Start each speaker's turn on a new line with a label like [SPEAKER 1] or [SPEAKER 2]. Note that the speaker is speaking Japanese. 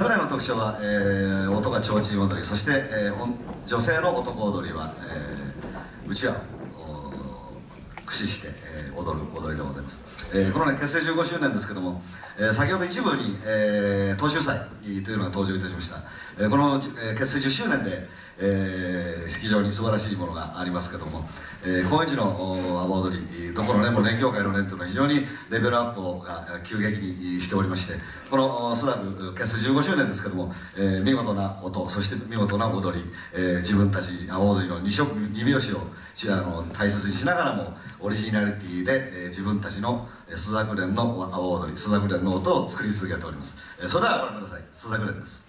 [SPEAKER 1] 彼の特徴は、えー、音が提灯踊りそして、えー、女性の男踊りは、えー、うちわを駆使して、えー、踊る踊りでございます、えー、このね結成15周年ですけども、えー、先ほど一部に、えー、東秀祭というのが登場いたしました、えー、この、えー、結成10周年で、えー、非常に素晴らしいものがありますけども、えー、高円寺の阿波踊りどこのねも連協会の連というのは非常にレベルアップをが急激にしておりましてこのスダグ結成15周年ですけども、えー、見事な音そして見事な踊り、えー、自分たち阿波踊りの二色二拍子をあの大切にしながらもオリジナリティで、えー、自分たちのスザグレンの阿波踊りスザグレンの音を作り続けております、えー、それではご覧ください。スザグレンです。